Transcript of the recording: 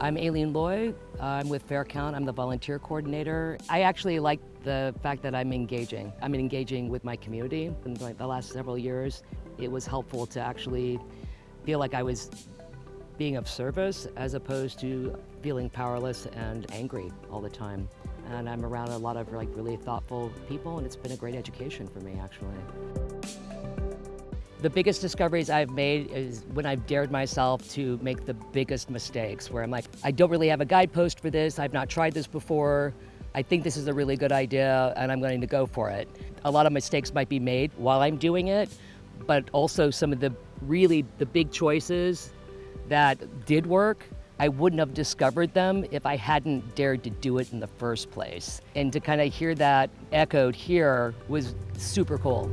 I'm Aileen Loy. I'm with Fair Count. I'm the volunteer coordinator. I actually like the fact that I'm engaging. I'm engaging with my community. In the last several years, it was helpful to actually feel like I was being of service as opposed to feeling powerless and angry all the time. And I'm around a lot of like really thoughtful people and it's been a great education for me actually. The biggest discoveries I've made is when I've dared myself to make the biggest mistakes, where I'm like, I don't really have a guidepost for this, I've not tried this before, I think this is a really good idea and I'm going to go for it. A lot of mistakes might be made while I'm doing it, but also some of the really the big choices that did work, I wouldn't have discovered them if I hadn't dared to do it in the first place. And to kind of hear that echoed here was super cool.